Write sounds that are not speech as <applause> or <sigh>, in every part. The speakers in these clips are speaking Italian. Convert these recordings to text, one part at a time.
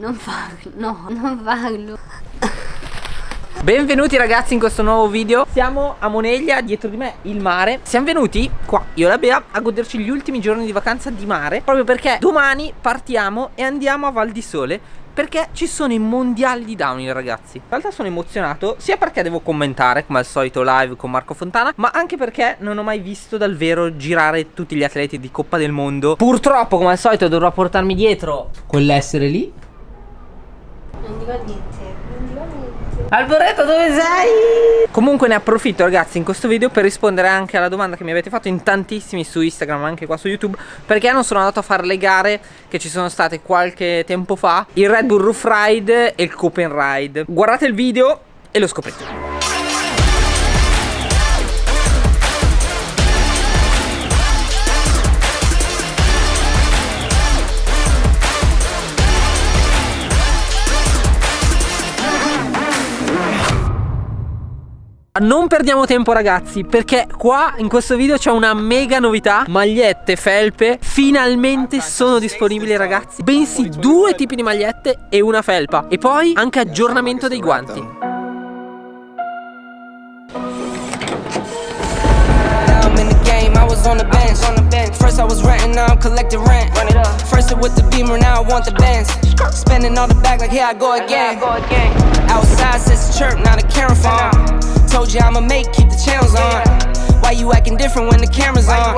Non farlo, no, non farlo. Benvenuti ragazzi in questo nuovo video. Siamo a Moneglia, dietro di me il mare. Siamo venuti qua, io e la Bea, a goderci gli ultimi giorni di vacanza di mare Proprio perché domani partiamo e andiamo a Val di Sole perché ci sono i mondiali di downhill ragazzi. In realtà sono emozionato sia perché devo commentare come al solito live con Marco Fontana Ma anche perché non ho mai visto dal vero girare tutti gli atleti di Coppa del Mondo. Purtroppo come al solito dovrò portarmi dietro quell'essere lì Non dico niente, niente. Alboreto dove sei? Comunque ne approfitto ragazzi in questo video per rispondere anche alla domanda che mi avete fatto in tantissimi su Instagram anche qua su YouTube Perché non sono andato a fare le gare che ci sono state qualche tempo fa Il Red Bull Roof Ride e il Copen Ride Guardate il video e lo scoprite Non perdiamo tempo ragazzi perché qua in questo video c'è una mega novità Magliette, felpe finalmente sono disponibili ragazzi Bensì due tipi di magliette e una felpa E poi anche aggiornamento dei guanti was on the bench. First I was renting, now I'm collecting rent. First it with the beamer, now I want the Benz. Spending all the back like here I go again. Outside says chirp, now the camera phone. Told you I'ma make, keep the channels on. Why you acting different when the camera's on?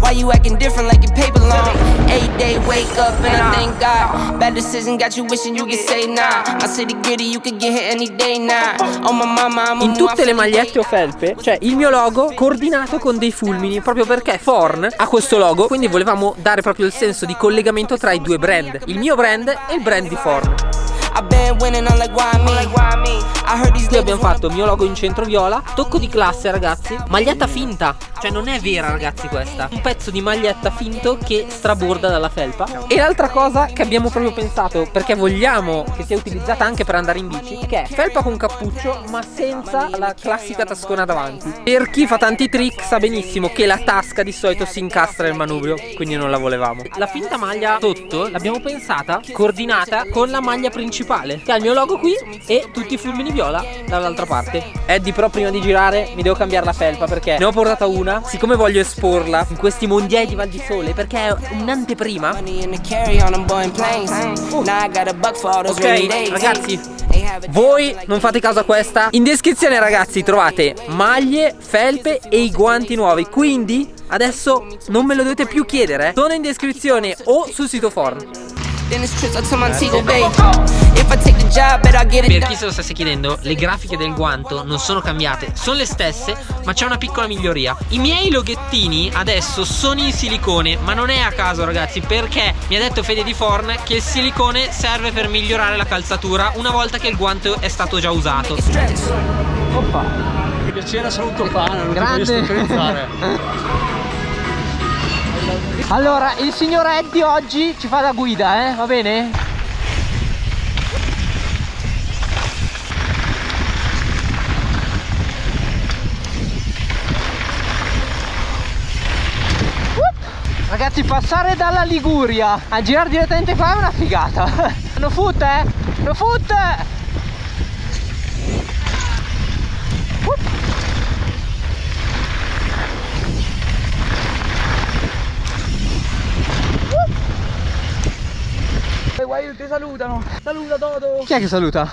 Why you acting different like your paper long? Eight day wake up and I thank God. Bad decision got you wishing you could say nah. My city gritty, you could get hit any day now. Oh my mama, I'm In tutte le magliette o felpe c'è il mio logo coordinato con dei fulmini proprio perché Forn ha questo logo, quindi volevamo dare proprio il senso di collegamento tra i due brand, il mio brand e il brand di Forn. Qui abbiamo fatto il mio logo in centro viola Tocco di classe ragazzi. Maglietta finta. Cioè non è vera ragazzi questa. Un pezzo di maglietta finto che straborda dalla felpa. E l'altra cosa che abbiamo proprio pensato Perché vogliamo che sia utilizzata anche per andare in bici Che è felpa con cappuccio ma senza la classica tascona davanti. Per chi fa tanti trick sa benissimo che la tasca di solito si incastra nel manubrio Quindi non la volevamo. La finta maglia sotto l'abbiamo pensata coordinata con la maglia principale principale che ha il mio logo qui e tutti i fulmini viola dall'altra parte. Eddie però prima di girare mi devo cambiare la felpa perché ne ho portata una. Siccome voglio esporla in questi mondiali di Val di Sole perché è un'anteprima. Ok ragazzi voi non fate caso a questa. In descrizione ragazzi trovate maglie, felpe e i guanti nuovi. Quindi adesso non me lo dovete più chiedere. Sono in descrizione o sul sito Form per chi se lo stesse chiedendo, le grafiche del guanto non sono cambiate, sono le stesse, ma c'è una piccola miglioria. I miei loghettini adesso sono in silicone, ma non è a caso ragazzi, perché mi ha detto Fede di Forn che il silicone serve per migliorare la calzatura una volta che il guanto è stato già usato. Oppa! Piacere, saluto fan, non Grande! <laughs> Allora, il signor Eddie oggi ci fa da guida, eh? Va bene? Ragazzi passare dalla Liguria a girare direttamente qua è una figata. <laughs> No foot eh? No foot! Guai, ti salutano. Saluta Toto. Chi è che saluta?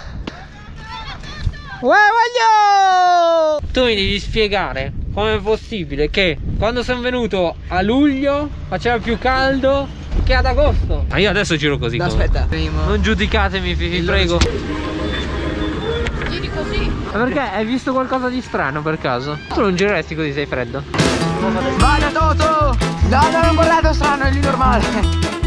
Uè, voglio! Tu mi devi spiegare come è possibile che quando sono venuto a luglio faceva più caldo che ad agosto. Ma io adesso giro così. No, aspetta, prima. Non giudicatemi, vi, vi prego. Giri così. Ma perché? Hai visto qualcosa di strano per caso? Tu non gireresti così, sei freddo. Vai Toto! No, no, non guardato strano, è lì normale.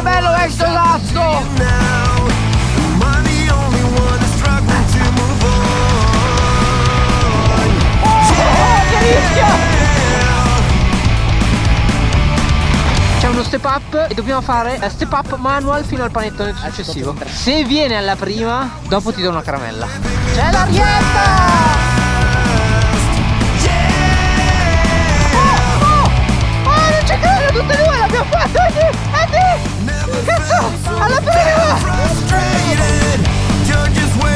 che bello è sto cazzo! C'è uno step up e dobbiamo fare eh, step up manual fino al panettone successivo. Se viene alla prima, dopo ti do una caramella. C'è l'arietta! Oh, oh! oh, non ci credo, tutte e due l'abbiamo fatta! Eh, Cazzo, alla prima!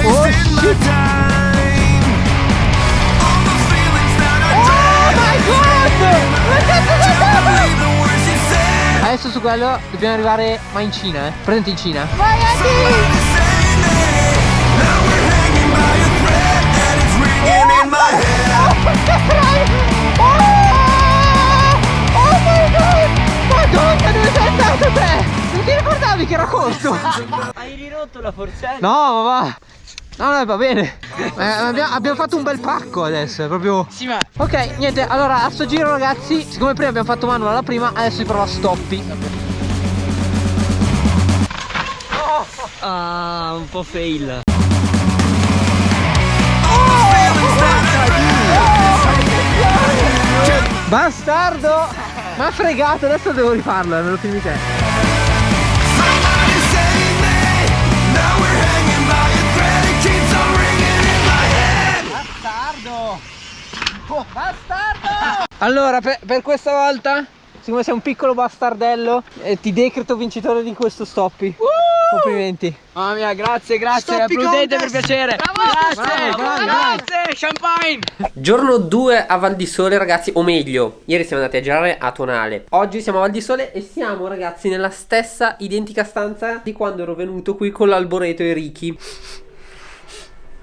Oh, my shit. Oh god! Ma cazzo said. Adesso su quello dobbiamo arrivare, ma in Cina, eh? Presente in Cina. Saying it. Now <laughs> Ricordavi che era corto? Hai ridotto la forcella? No, ma va! No, no, va bene. Eh, abbiamo, abbiamo fatto un bel pacco adesso, è proprio. Sì, ma Ok, niente, allora a sto giro ragazzi, siccome prima abbiamo fatto manual alla prima, adesso si prova stoppi. Ah, un po' fail. Bastardo! Ma fregato, adesso devo rifarlo, me lo filmi Allora, per, per questa volta, siccome sei un piccolo bastardello, eh, ti decreto vincitore di questo stoppi. Complimenti. Mamma mia, grazie, grazie. Stoppi Applaudete contest. per piacere. Grazie, Bravo, bravi, bravi. grazie, champagne. Giorno 2 a Val di Sole ragazzi, o meglio, ieri siamo andati a girare a Tonale. Oggi siamo a Val di Sole e siamo ragazzi nella stessa identica stanza di quando ero venuto qui con l'alboreto e Ricky.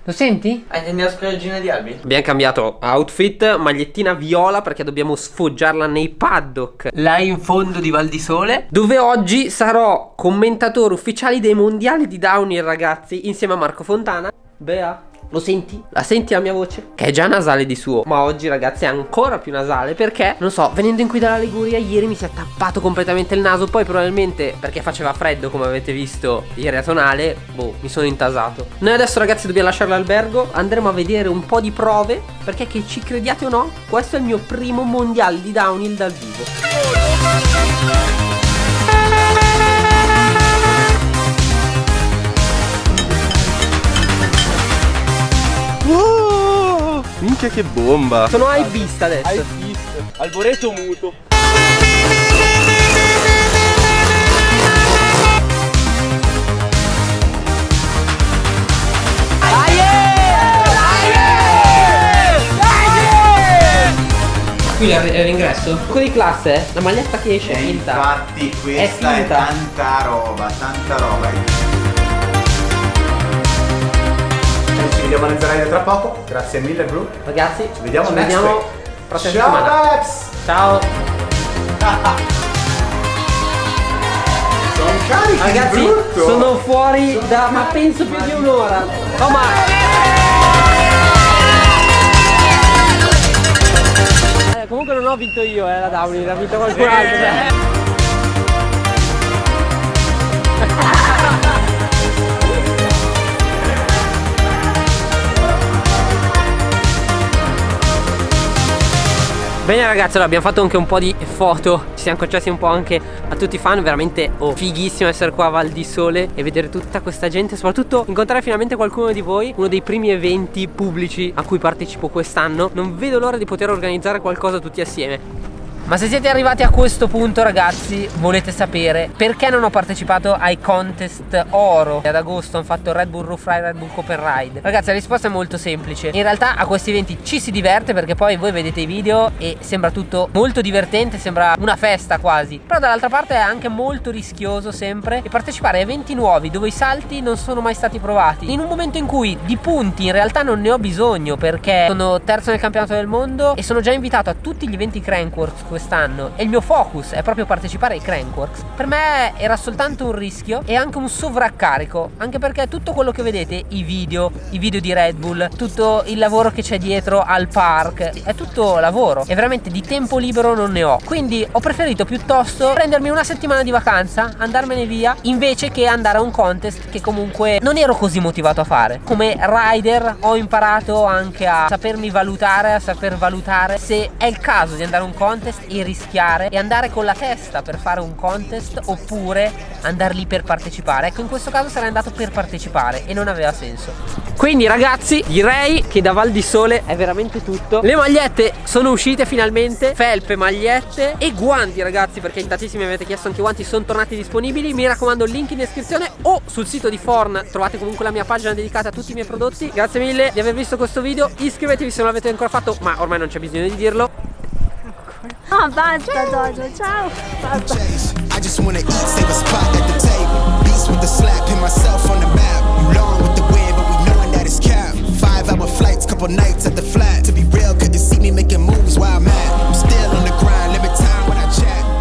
Lo senti? Hai intendi la scoraggina di Albi? Abbiamo cambiato outfit, magliettina viola perché dobbiamo sfoggiarla nei paddock. Là in fondo di Val di Sole. Dove oggi sarò commentatore ufficiale dei mondiali di downhill ragazzi insieme a Marco Fontana. Bea, lo senti? La senti la mia voce? Che è già nasale di suo, ma oggi ragazzi è ancora più nasale perché, non so, venendo in qui dalla Liguria ieri mi si è tappato completamente il naso, poi probabilmente perché faceva freddo come avete visto ieri a Tonale, boh, mi sono intasato. Noi adesso ragazzi dobbiamo lasciare l'albergo, andremo a vedere un po' di prove perché che ci crediate o no, questo è il mio primo mondiale di downhill dal vivo. Minchia che bomba Sono high vista adesso. Hai visto? Alboreto muto. Qui è è l'ingresso? Quello di classe? La maglietta che esce è E finta. infatti questa È è, tanta roba, tanta roba. Vediamo alle Zeraide tra poco. Grazie mille Bru. Ragazzi, Ci vediamo ci next vediamo prossima Ciao settimana. Max! Ciao. Sono carichi Ragazzi, sono fuori da ma penso più di un'ora. Oh ma Eh, comunque non ho vinto io, eh, la Downey, l'ha vinto qualcun altro. Bene ragazzi, allora abbiamo fatto anche un po' di foto. Ci siamo concessi un po' anche a tutti i fan. Veramente oh, fighissimo essere qua a Val di Sole E vedere tutta questa gente. Soprattutto incontrare finalmente qualcuno di voi Uno dei primi eventi pubblici a cui partecipo quest'anno. Non vedo l'ora di poter organizzare qualcosa tutti assieme ma se siete arrivati a questo punto ragazzi volete sapere perché non ho partecipato ai contest oro? Ad agosto hanno fatto Red Bull Roof Ride, Red Bull Cooper Ride. Ragazzi la risposta è molto semplice. In realtà a questi eventi ci si diverte perché poi voi vedete i video e sembra tutto molto divertente Sembra una festa quasi. Però dall'altra parte è anche molto rischioso sempre E partecipare a eventi nuovi dove i salti non sono mai stati provati. In un momento in cui di punti in realtà non ne ho bisogno Perché sono terzo nel campionato del mondo E sono già invitato a tutti gli eventi Crankworks quest'anno. E il mio focus è proprio partecipare ai Crankworks. Per me era soltanto un rischio e anche un sovraccarico Anche perché tutto quello che vedete, i video, i video di Red Bull Tutto il lavoro che c'è dietro al park È tutto lavoro. E veramente di tempo libero non ne ho. Quindi ho preferito piuttosto prendermi una settimana di vacanza Andarmene via Invece che andare a un contest che comunque non ero così motivato a fare. Come rider ho imparato anche a sapermi valutare A saper valutare se è il caso di andare a un contest e rischiare e andare con la testa per fare un contest oppure andare lì per partecipare. Ecco, in questo caso sarei andato per partecipare e non aveva senso. Quindi ragazzi, direi che da Val di Sole è veramente tutto. Le magliette sono uscite finalmente, felpe, magliette e guanti ragazzi, perché in tantissimi mi avete chiesto anche i guanti, sono tornati disponibili. Mi raccomando, link in descrizione o sul sito di Forn trovate comunque la mia pagina dedicata a tutti i miei prodotti. Grazie mille di aver visto questo video, iscrivetevi se non l'avete ancora fatto, ma ormai non c'è bisogno di dirlo. i ciao. I just wanna eat, save a spot at the table. With the slap, pin myself on the map. You long with the wind, but we knowing that it's cap. Five hour flights, couple nights at the flat. To be real, couldn't see me making moves while I'm at. I'm still on the grind, limit time when I chat.